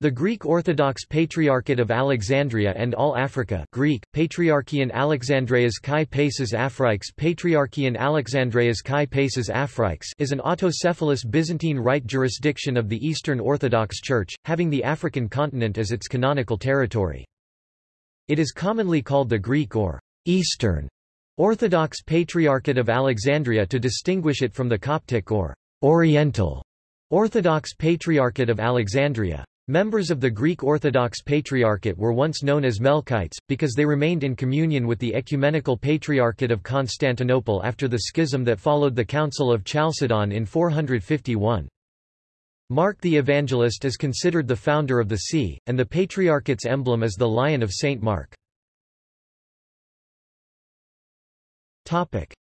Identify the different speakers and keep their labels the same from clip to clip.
Speaker 1: The Greek Orthodox Patriarchate of Alexandria and All Africa Greek, Patriarchian Alexandreas Kai Pasis Afriques Patriarchian Alexandreas Kai Afriques is an autocephalous Byzantine Rite jurisdiction of the Eastern Orthodox Church, having the African continent as its canonical territory. It is commonly called the Greek or Eastern Orthodox Patriarchate of Alexandria to distinguish it from the Coptic or Oriental Orthodox Patriarchate of Alexandria. Members of the Greek Orthodox Patriarchate were once known as Melkites, because they remained in communion with the Ecumenical Patriarchate of Constantinople after the schism that followed the Council of Chalcedon in 451. Mark the Evangelist is considered the founder of the see, and the Patriarchate's emblem is the Lion of St. Mark.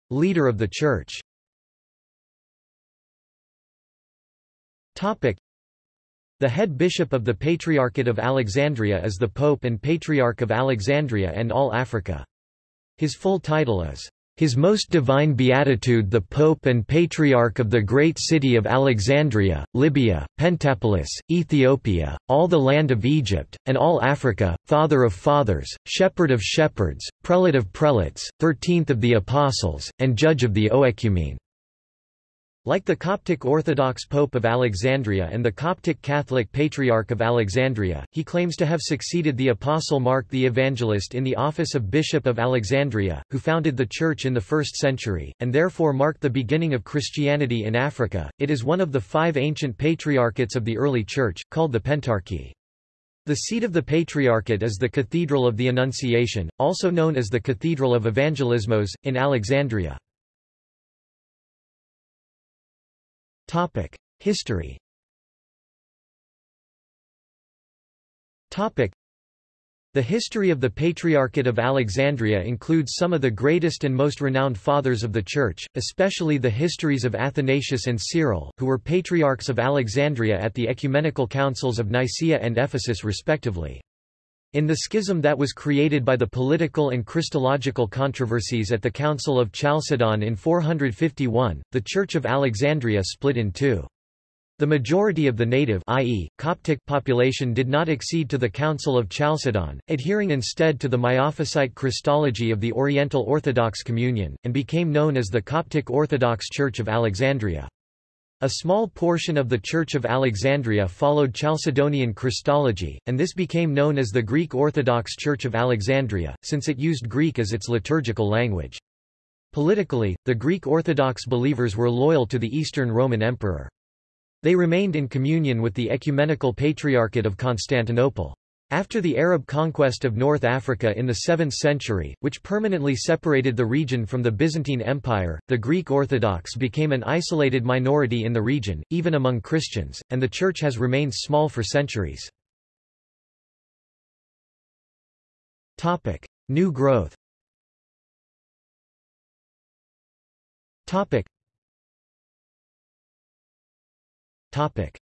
Speaker 1: Leader of the Church the head bishop of the Patriarchate of Alexandria is the Pope and Patriarch of Alexandria and all Africa. His full title is, His Most Divine Beatitude the Pope and Patriarch of the Great City of Alexandria, Libya, Pentapolis, Ethiopia, all the land of Egypt, and all Africa, Father of Fathers, Shepherd of Shepherds, Prelate of Prelates, Thirteenth of the Apostles, and Judge of the Oecumene. Like the Coptic Orthodox Pope of Alexandria and the Coptic Catholic Patriarch of Alexandria, he claims to have succeeded the Apostle Mark the Evangelist in the office of Bishop of Alexandria, who founded the Church in the 1st century, and therefore marked the beginning of Christianity in Africa. It is one of the five ancient patriarchates of the early Church, called the Pentarchy. The seat of the Patriarchate is the Cathedral of the Annunciation, also known as the Cathedral of Evangelismos, in Alexandria. History. The history of the Patriarchate of Alexandria includes some of the greatest and most renowned fathers of the Church, especially the histories of Athanasius and Cyril, who were patriarchs of Alexandria at the ecumenical councils of Nicaea and Ephesus respectively. In the schism that was created by the political and Christological controversies at the Council of Chalcedon in 451, the Church of Alexandria split in two. The majority of the native i.e., Coptic population did not accede to the Council of Chalcedon, adhering instead to the Miaphysite Christology of the Oriental Orthodox Communion, and became known as the Coptic Orthodox Church of Alexandria. A small portion of the Church of Alexandria followed Chalcedonian Christology, and this became known as the Greek Orthodox Church of Alexandria, since it used Greek as its liturgical language. Politically, the Greek Orthodox believers were loyal to the Eastern Roman Emperor. They remained in communion with the Ecumenical Patriarchate of Constantinople. After the Arab conquest of North Africa in the 7th century, which permanently separated the region from the Byzantine Empire, the Greek Orthodox became an isolated minority in the region, even among Christians, and the Church has remained small for centuries. New growth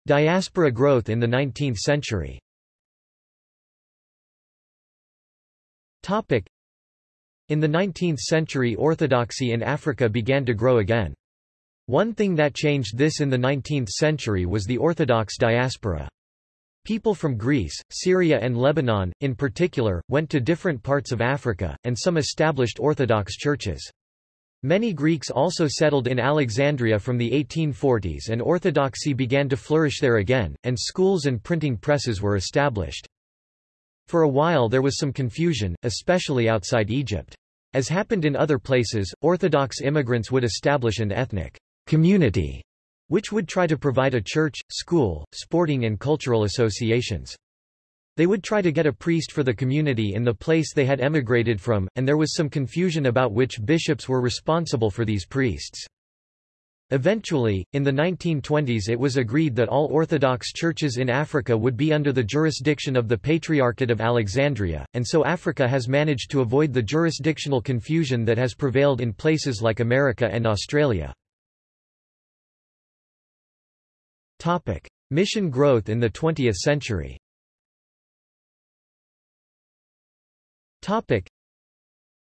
Speaker 1: Diaspora growth in the 19th century In the 19th century orthodoxy in Africa began to grow again. One thing that changed this in the 19th century was the Orthodox diaspora. People from Greece, Syria and Lebanon, in particular, went to different parts of Africa, and some established Orthodox churches. Many Greeks also settled in Alexandria from the 1840s and Orthodoxy began to flourish there again, and schools and printing presses were established. For a while there was some confusion, especially outside Egypt. As happened in other places, Orthodox immigrants would establish an ethnic community, which would try to provide a church, school, sporting and cultural associations. They would try to get a priest for the community in the place they had emigrated from, and there was some confusion about which bishops were responsible for these priests. Eventually, in the 1920s it was agreed that all Orthodox churches in Africa would be under the jurisdiction of the Patriarchate of Alexandria, and so Africa has managed to avoid the jurisdictional confusion that has prevailed in places like America and Australia. Mission growth in the 20th century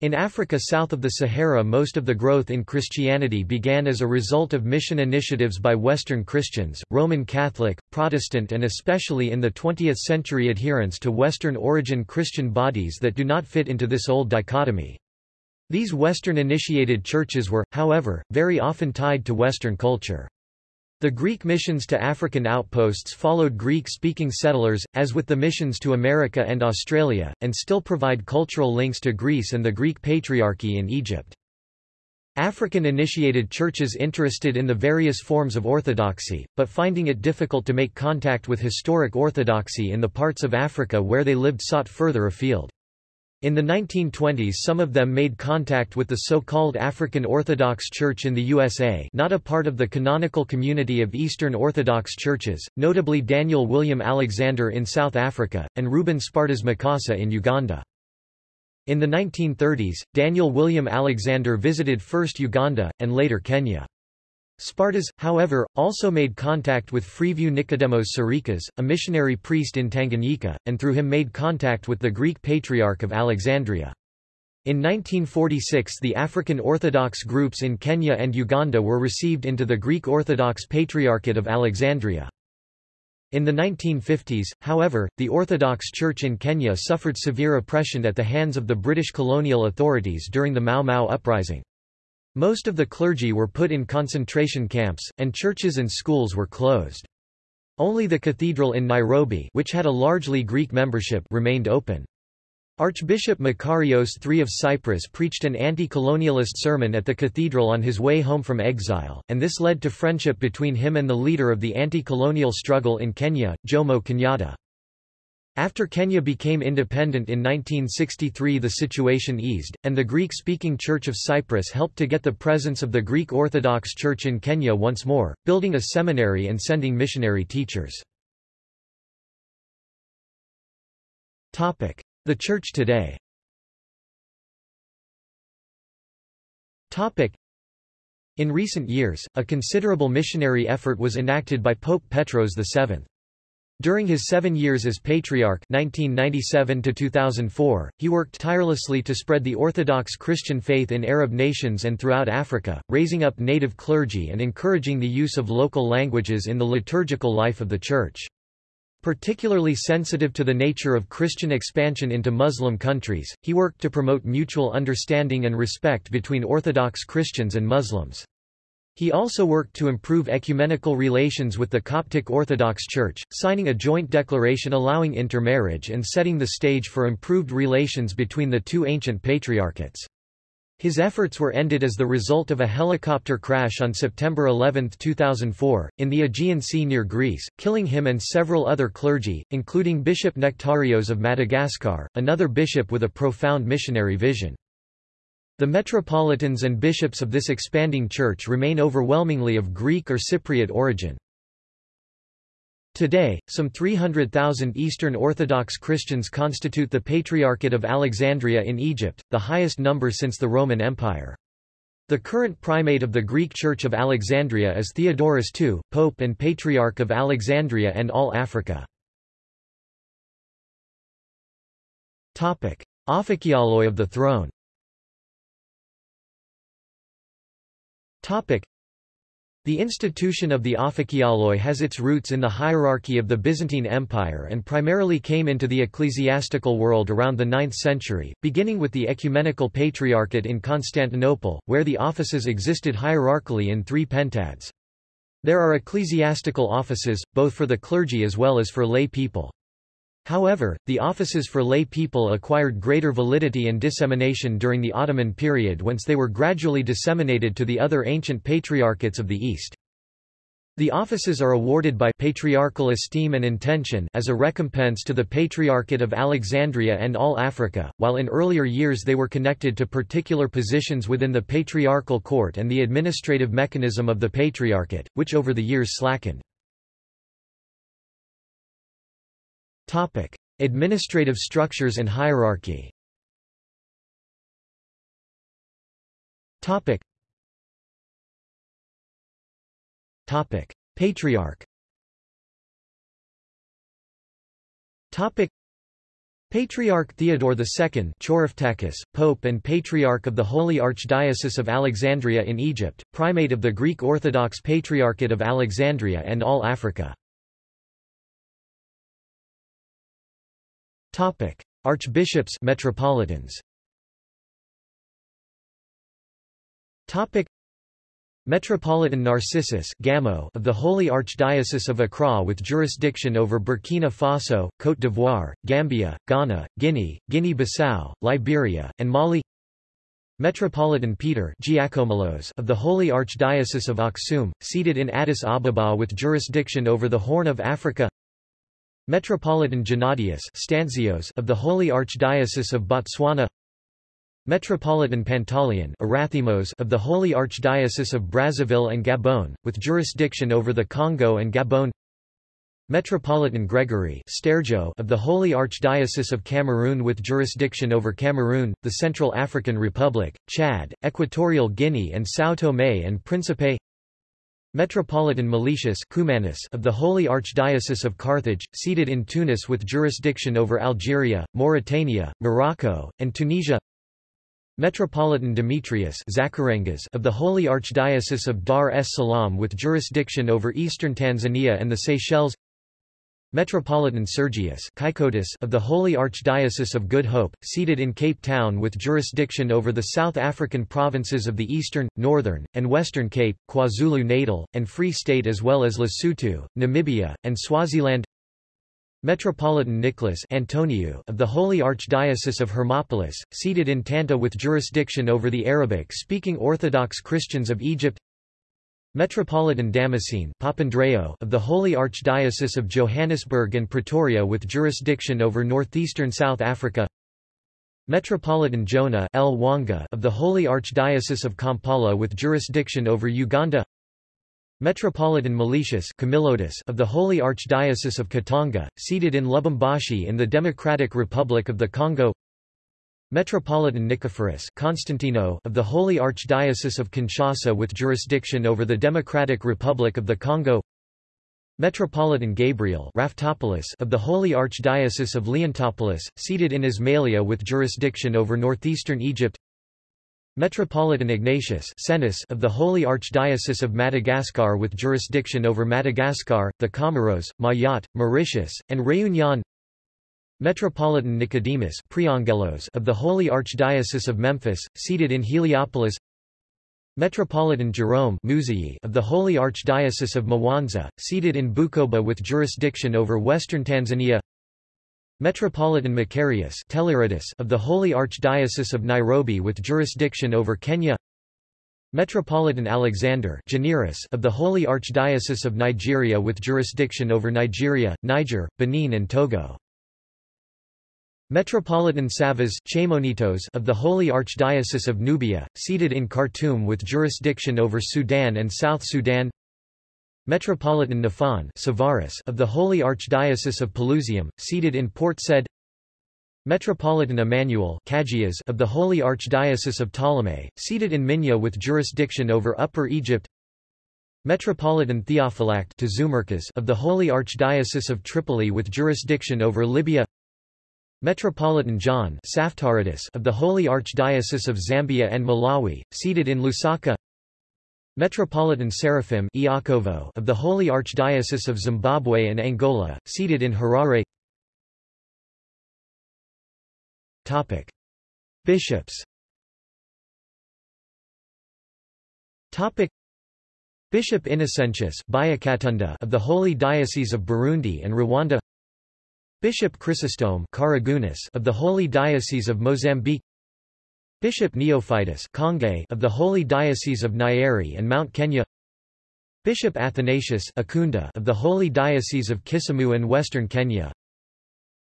Speaker 1: In Africa south of the Sahara most of the growth in Christianity began as a result of mission initiatives by Western Christians, Roman Catholic, Protestant and especially in the 20th century adherents to Western origin Christian bodies that do not fit into this old dichotomy. These Western initiated churches were, however, very often tied to Western culture. The Greek missions to African outposts followed Greek-speaking settlers, as with the missions to America and Australia, and still provide cultural links to Greece and the Greek Patriarchy in Egypt. African-initiated churches interested in the various forms of orthodoxy, but finding it difficult to make contact with historic orthodoxy in the parts of Africa where they lived sought further afield. In the 1920s some of them made contact with the so-called African Orthodox Church in the USA not a part of the canonical community of Eastern Orthodox churches, notably Daniel William Alexander in South Africa, and Reuben Spartas Mukasa in Uganda. In the 1930s, Daniel William Alexander visited first Uganda, and later Kenya. Spartas, however, also made contact with Freeview Nicodemos Sarikas, a missionary priest in Tanganyika, and through him made contact with the Greek Patriarch of Alexandria. In 1946 the African Orthodox groups in Kenya and Uganda were received into the Greek Orthodox Patriarchate of Alexandria. In the 1950s, however, the Orthodox Church in Kenya suffered severe oppression at the hands of the British colonial authorities during the Mau Mau uprising. Most of the clergy were put in concentration camps, and churches and schools were closed. Only the cathedral in Nairobi which had a largely Greek membership remained open. Archbishop Makarios III of Cyprus preached an anti-colonialist sermon at the cathedral on his way home from exile, and this led to friendship between him and the leader of the anti-colonial struggle in Kenya, Jomo Kenyatta. After Kenya became independent in 1963 the situation eased, and the Greek-speaking Church of Cyprus helped to get the presence of the Greek Orthodox Church in Kenya once more, building a seminary and sending missionary teachers. The Church today In recent years, a considerable missionary effort was enacted by Pope Petros VII. During his seven years as Patriarch 1997 he worked tirelessly to spread the Orthodox Christian faith in Arab nations and throughout Africa, raising up native clergy and encouraging the use of local languages in the liturgical life of the Church. Particularly sensitive to the nature of Christian expansion into Muslim countries, he worked to promote mutual understanding and respect between Orthodox Christians and Muslims. He also worked to improve ecumenical relations with the Coptic Orthodox Church, signing a joint declaration allowing intermarriage and setting the stage for improved relations between the two ancient patriarchates. His efforts were ended as the result of a helicopter crash on September 11, 2004, in the Aegean Sea near Greece, killing him and several other clergy, including Bishop Nectarios of Madagascar, another bishop with a profound missionary vision. The metropolitans and bishops of this expanding church remain overwhelmingly of Greek or Cypriot origin. Today, some 300,000 Eastern Orthodox Christians constitute the Patriarchate of Alexandria in Egypt, the highest number since the Roman Empire. The current primate of the Greek Church of Alexandria is Theodorus II, Pope and Patriarch of Alexandria and all Africa. Aphakioloi of the throne The institution of the Aphakioloi has its roots in the hierarchy of the Byzantine Empire and primarily came into the ecclesiastical world around the 9th century, beginning with the Ecumenical Patriarchate in Constantinople, where the offices existed hierarchically in three pentads. There are ecclesiastical offices, both for the clergy as well as for lay people. However, the offices for lay people acquired greater validity and dissemination during the Ottoman period whence they were gradually disseminated to the other ancient patriarchates of the East. The offices are awarded by patriarchal esteem and intention as a recompense to the Patriarchate of Alexandria and all Africa, while in earlier years they were connected to particular positions within the patriarchal court and the administrative mechanism of the Patriarchate, which over the years slackened. Topic: Administrative structures and hierarchy. Topic. Topic: Patriarch. Topic. Patriarch Theodore II Pope and Patriarch of the Holy Archdiocese of Alexandria in Egypt, Primate of the Greek Orthodox Patriarchate of Alexandria and all Africa. Archbishops metropolitans. Topic: Metropolitan Narcissus Gamo of the Holy Archdiocese of Accra with jurisdiction over Burkina Faso, Côte d'Ivoire, Gambia, Ghana, Guinea, Guinea-Bissau, Liberia, and Mali. Metropolitan Peter Giacomelos of the Holy Archdiocese of Aksum, seated in Addis Ababa with jurisdiction over the Horn of Africa Metropolitan Gennadius Stanzios of the Holy Archdiocese of Botswana. Metropolitan Pantaleon Arathimos of the Holy Archdiocese of Brazzaville and Gabon, with jurisdiction over the Congo and Gabon. Metropolitan Gregory Stergiou of the Holy Archdiocese of Cameroon with jurisdiction over Cameroon, the Central African Republic, Chad, Equatorial Guinea and São Tomé and Príncipe Metropolitan Cumanus of the Holy Archdiocese of Carthage, seated in Tunis with jurisdiction over Algeria, Mauritania, Morocco, and Tunisia. Metropolitan Demetrius of the Holy Archdiocese of Dar es Salaam with jurisdiction over eastern Tanzania and the Seychelles Metropolitan Sergius of the Holy Archdiocese of Good Hope, seated in Cape Town with jurisdiction over the South African provinces of the Eastern, Northern, and Western Cape, KwaZulu-Natal, and Free State as well as Lesotho, Namibia, and Swaziland. Metropolitan Nicholas Antoniou of the Holy Archdiocese of Hermopolis, seated in Tanta with jurisdiction over the Arabic-speaking Orthodox Christians of Egypt Metropolitan Damascene of the Holy Archdiocese of Johannesburg and Pretoria with jurisdiction over northeastern South Africa. Metropolitan Jonah of the Holy Archdiocese of Kampala with jurisdiction over Uganda. Metropolitan Meletius of the Holy Archdiocese of Katanga, seated in Lubumbashi in the Democratic Republic of the Congo Metropolitan Nicephorus Constantino of the Holy Archdiocese of Kinshasa with jurisdiction over the Democratic Republic of the Congo. Metropolitan Gabriel Raftopoulos of the Holy Archdiocese of Leontopolis, seated in Ismailia with jurisdiction over northeastern Egypt. Metropolitan Ignatius of the Holy Archdiocese of Madagascar with jurisdiction over Madagascar, the Comoros, Mayotte, Mauritius, and Réunion Metropolitan Nicodemus of the Holy Archdiocese of Memphis, seated in Heliopolis. Metropolitan Jerome of the Holy Archdiocese of Mwanza, seated in Bukoba with jurisdiction over western Tanzania. Metropolitan Macarius of the Holy Archdiocese of Nairobi with jurisdiction over Kenya. Metropolitan Alexander of the Holy Archdiocese of Nigeria with jurisdiction over Nigeria, Niger, Benin and Togo. Metropolitan Savas of the Holy Archdiocese of Nubia, seated in Khartoum with jurisdiction over Sudan and South Sudan. Metropolitan Nafan of the Holy Archdiocese of Pelusium, seated in Port Said. Metropolitan Emmanuel of the Holy Archdiocese of Ptolemy, seated in Minya with jurisdiction over Upper Egypt. Metropolitan Theophylact of the Holy Archdiocese of Tripoli with jurisdiction over Libya Metropolitan John of the Holy Archdiocese of Zambia and Malawi, seated in Lusaka Metropolitan Seraphim of the Holy Archdiocese of Zimbabwe and Angola, seated in Harare Topic. Bishops Topic. Bishop Innocentius of the Holy Diocese of Burundi and Rwanda Bishop Chrysostome of the Holy Diocese of Mozambique Bishop Neophytus of the Holy Diocese of Nyeri and Mount Kenya Bishop Athanasius of the Holy Diocese of Kisumu and Western Kenya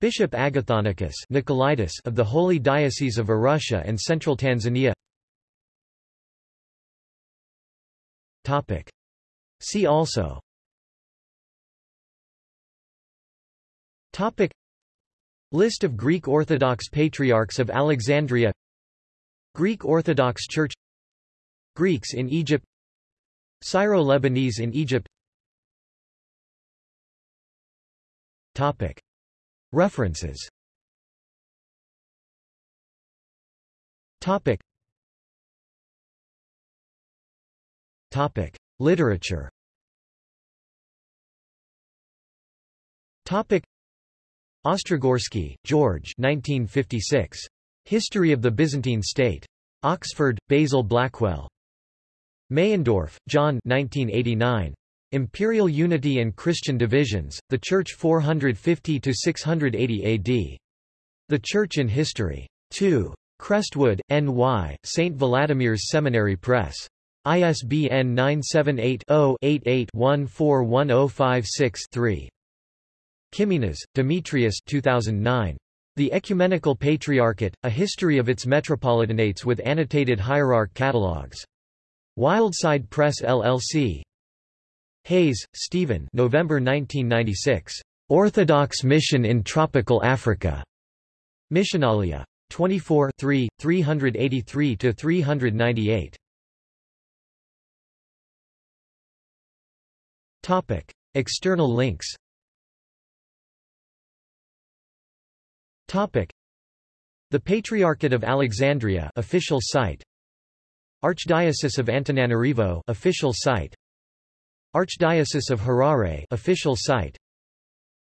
Speaker 1: Bishop Agathonikus of the Holy Diocese of Arusha and Central Tanzania. See also List of Greek Orthodox Patriarchs of Alexandria. Greek Orthodox Church. Greeks in Egypt. Syro-Lebanese in Egypt. Topic. References. Topic. Topic. Literature. Topic. Ostrogorsky, George 1956. History of the Byzantine State. Oxford, Basil Blackwell. Meyendorff, John 1989. Imperial Unity and Christian Divisions, The Church 450–680 AD. The Church in History. 2. Crestwood, N.Y., St. Vladimir's Seminary Press. ISBN 978-0-88-141056-3. Kiminas, Demetrius 2009. The Ecumenical Patriarchate, A History of its Metropolitanates with Annotated Hierarch Catalogues. Wildside Press LLC. Hayes, Stephen November 1996. Orthodox Mission in Tropical Africa. Missionalia. 24 3, 383–398. Topic. External links Topic. The Patriarchate of Alexandria official site. Archdiocese of Antananarivo official site. Archdiocese of Harare official site.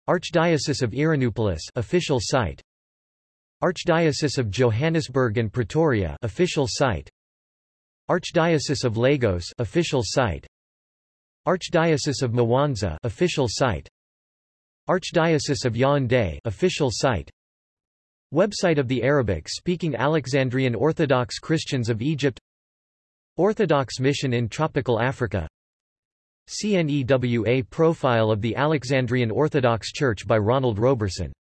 Speaker 1: Archdiocese of Ieranupolis official site. Archdiocese of Johannesburg and Pretoria official site. Archdiocese of Lagos official site. Archdiocese of Mwanza official site. Archdiocese of Yaoundé official site Website of the Arabic-speaking Alexandrian Orthodox Christians of Egypt. Orthodox Mission in Tropical Africa. CNEWA Profile of the Alexandrian Orthodox Church by Ronald Roberson